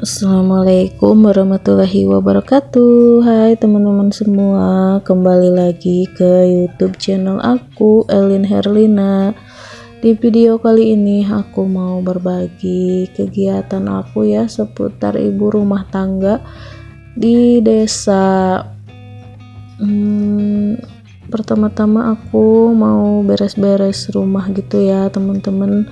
Assalamualaikum warahmatullahi wabarakatuh. Hai teman-teman semua Kembali lagi ke youtube channel aku Elin Herlina. Di video kali ini aku mau berbagi kegiatan aku ya Seputar ibu rumah tangga Di desa. Hmm, Pertama-tama aku mau beres-beres rumah gitu ya teman-teman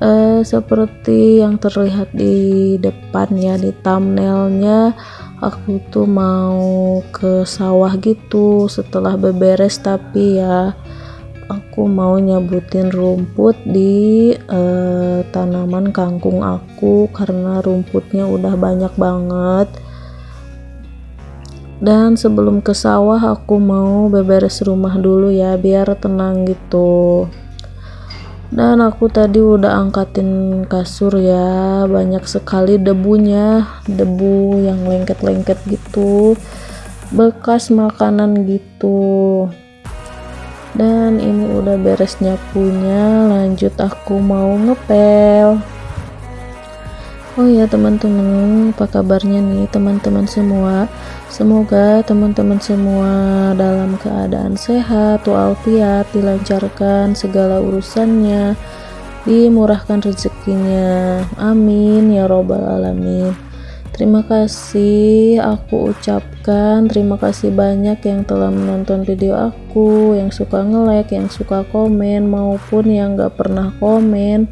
uh, seperti yang terlihat di depan ya di thumbnailnya aku tuh mau ke sawah gitu setelah beberes. Tapi ya aku mau nyabutin rumput di uh, tanaman kangkung aku karena rumputnya udah banyak banget. Dan sebelum ke sawah aku mau beberes rumah dulu ya biar tenang gitu dan aku tadi udah angkatin kasur ya banyak sekali debunya debu yang lengket-lengket gitu bekas makanan gitu. Dan ini udah beres nyapunya lanjut aku mau ngepel oh ya teman-teman apa kabarnya nih teman-teman semua Semoga teman-teman semua dalam keadaan sehat, walafiat, dilancarkan segala urusannya, dimurahkan rezekinya. Amin ya robbal alamin. Terima kasih aku ucapkan terima kasih banyak yang telah menonton video aku, yang suka nge-like, yang suka komen maupun yang gak pernah komen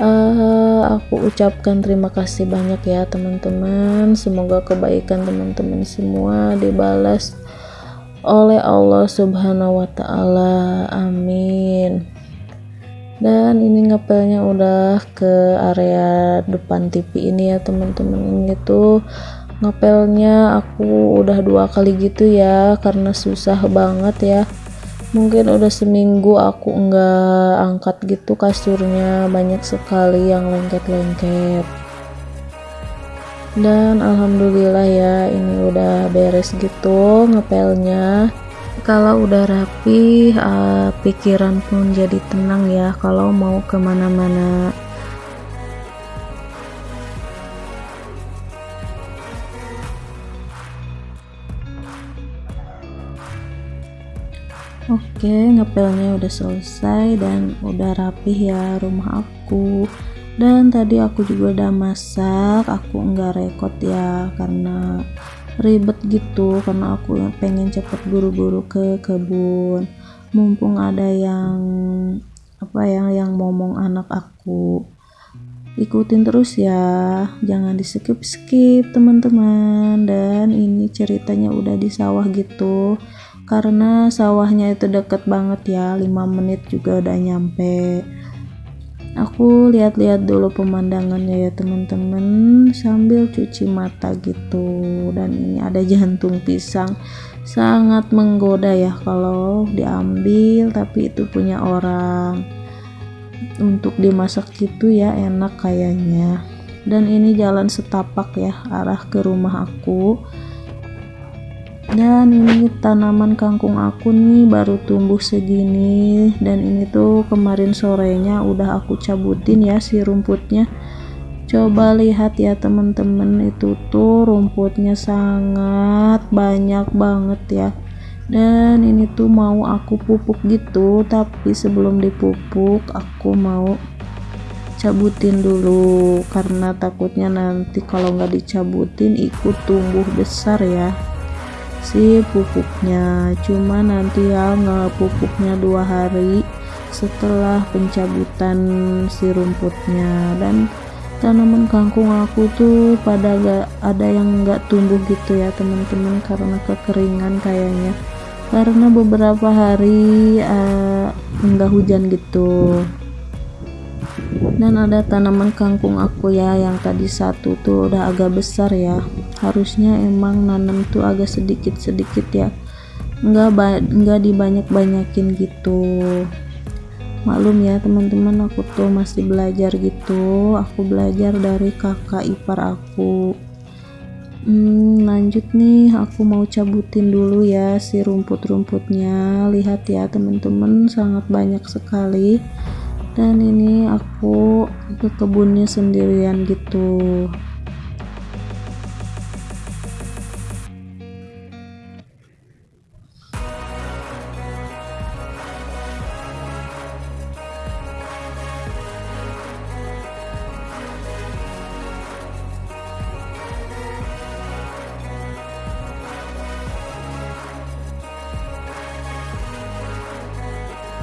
uh, aku ucapkan terima kasih banyak ya teman-teman. Semoga kebaikan teman-teman semua dibalas oleh Allah subhanahu wa ta'ala. Amin. Dan ini ngepelnya udah ke area depan TV ini ya teman-teman. Ini tuh ngepelnya aku udah dua kali gitu ya karena susah banget ya mungkin udah seminggu aku enggak angkat gitu kasurnya. Banyak sekali yang lengket-lengket. Dan alhamdulillah ya ini udah beres gitu ngepelnya. Kalau udah rapi uh, pikiran pun jadi tenang ya. Kalau mau ke mana-mana Oke, ngepelnya udah selesai dan udah rapih ya rumah aku. Dan tadi aku juga udah masak, aku enggak rekod ya karena ribet gitu karena aku pengen cepet buru-buru ke kebun. Mumpung ada yang apa yang yang ngomong anak aku. Ikutin terus ya, jangan di skip skip teman-teman. Dan ini ceritanya udah di sawah gitu karena sawahnya itu deket banget ya 5 menit juga udah nyampe. Aku lihat-lihat dulu pemandangannya ya teman-teman. Sambil cuci mata gitu. Dan ini ada jantung pisang. Sangat menggoda ya kalau diambil tapi itu punya orang. Untuk dimasak gitu ya enak kayaknya. Dan ini jalan setapak ya arah ke rumah aku dan ini tanaman kangkung aku nih baru tumbuh segini. Dan ini tuh kemarin sorenya udah aku cabutin ya si rumputnya. Coba lihat ya teman-teman. Itu tuh rumputnya sangat banyak banget ya. Dan ini tuh mau aku pupuk gitu. Tapi sebelum dipupuk aku mau cabutin dulu. Karena takutnya nanti kalau nggak dicabutin ikut tumbuh besar ya si pupuknya. Cuma nanti ya pupuknya dua hari setelah pencabutan si rumputnya. Dan tanaman kangkung aku tuh pada gak ada yang gak tumbuh gitu ya teman-teman karena kekeringan kayaknya. Karena beberapa hari uh, enggak hujan gitu. Dan ada tanaman kangkung aku ya yang tadi satu tuh udah agak besar ya harusnya emang nanam tuh agak sedikit-sedikit ya. Enggak enggak dibanyak-banyakin gitu. Maklum ya teman-teman aku tuh masih belajar gitu. Aku belajar dari kakak ipar aku. Hmm, lanjut nih aku mau cabutin dulu ya si rumput-rumputnya. Lihat ya teman-teman sangat banyak sekali. Dan ini aku ke kebunnya sendirian gitu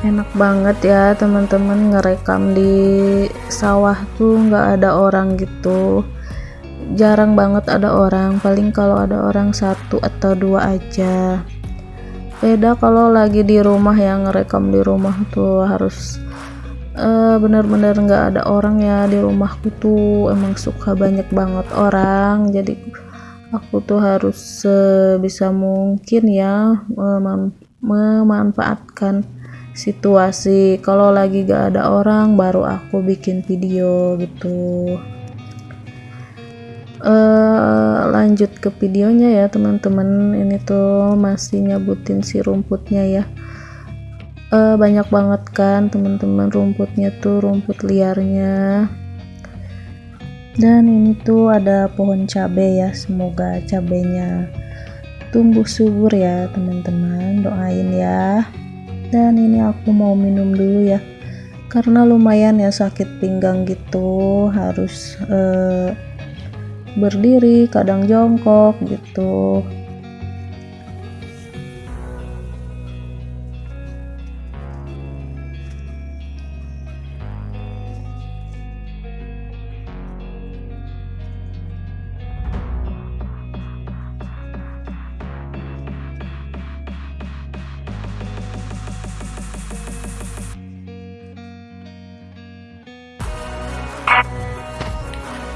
enak banget ya teman-teman ngerekam di sawah tuh nggak ada orang gitu. Jarang banget ada orang paling kalau ada orang satu atau dua aja. Beda kalau lagi di rumah yang ngerekam di rumah tuh harus uh, bener-bener nggak ada orang ya di rumahku tuh. Emang suka banyak banget orang jadi aku tuh harus sebisa mungkin ya mem memanfaatkan situasi kalau lagi gak ada orang baru aku bikin video gitu. Uh, lanjut ke videonya ya teman-teman. Ini tuh masih nyabutin si rumputnya ya. Uh, banyak banget kan teman-teman rumputnya tuh rumput liarnya. Dan ini tuh ada pohon cabai ya semoga cabenya tumbuh subur ya teman-teman. Doain ya dan ini aku mau minum dulu ya. Karena lumayan ya sakit pinggang gitu. Harus eh, berdiri kadang jongkok gitu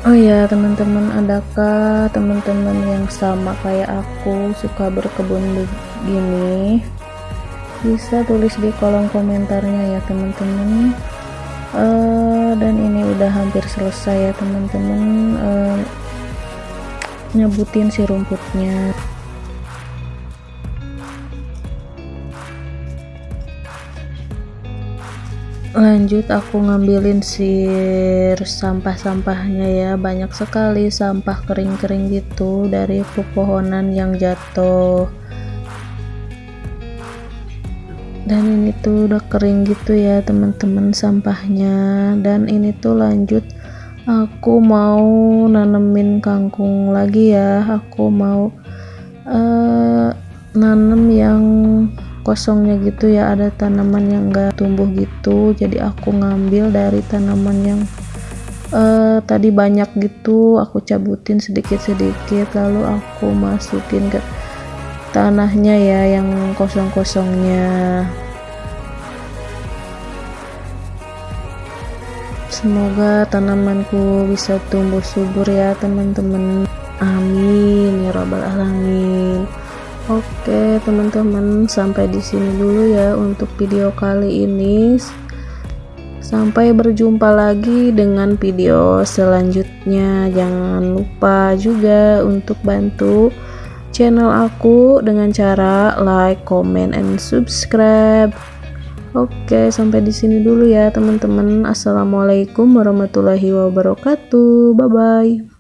Oh ya teman-teman adakah teman-teman yang sama kayak aku suka berkebun begini? Bisa tulis di kolom komentarnya ya teman-teman. Uh, dan ini udah hampir selesai ya teman-teman. Uh, nyebutin si rumputnya lanjut aku ngambilin sir sampah-sampahnya ya. Banyak sekali sampah kering-kering gitu dari pepohonan yang jatuh. Dan ini tuh udah kering gitu ya teman-teman sampahnya. Dan ini tuh lanjut aku mau nanemin kangkung lagi ya. Aku mau uh, nanem yang kosongnya gitu ya ada tanaman yang enggak tumbuh gitu jadi aku ngambil dari tanaman yang uh, tadi banyak gitu aku cabutin sedikit-sedikit lalu aku masukin ke tanahnya ya yang kosong-kosongnya. Semoga tanamanku bisa tumbuh subur ya teman-teman. Amin ya rabbal alamin Oke teman-teman sampai di sini dulu ya untuk video kali ini. Sampai berjumpa lagi dengan video selanjutnya. Jangan lupa juga untuk bantu channel aku dengan cara like, comment, and subscribe. Oke sampai di sini dulu ya teman-teman. Assalamualaikum warahmatullahi wabarakatuh. Bye bye